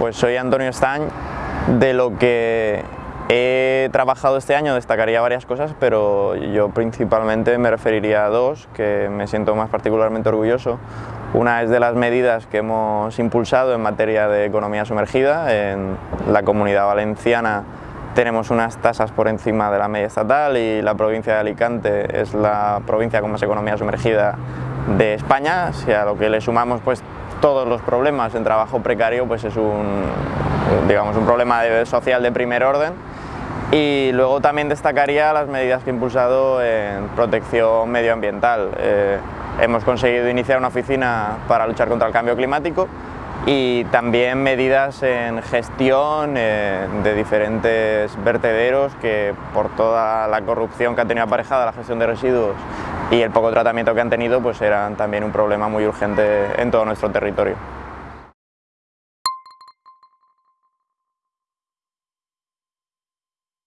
Pues soy Antonio Estañ, de lo que he trabajado este año destacaría varias cosas, pero yo principalmente me referiría a dos que me siento más particularmente orgulloso. Una es de las medidas que hemos impulsado en materia de economía sumergida. En la Comunidad Valenciana tenemos unas tasas por encima de la media estatal y la provincia de Alicante es la provincia con más economía sumergida de España. Si a lo que le sumamos pues, todos los problemas en trabajo precario, pues es un, digamos, un problema social de primer orden. Y luego también destacaría las medidas que he impulsado en protección medioambiental. Eh, hemos conseguido iniciar una oficina para luchar contra el cambio climático y también medidas en gestión eh, de diferentes vertederos que por toda la corrupción que ha tenido aparejada la gestión de residuos y el poco tratamiento que han tenido pues eran también un problema muy urgente en todo nuestro territorio.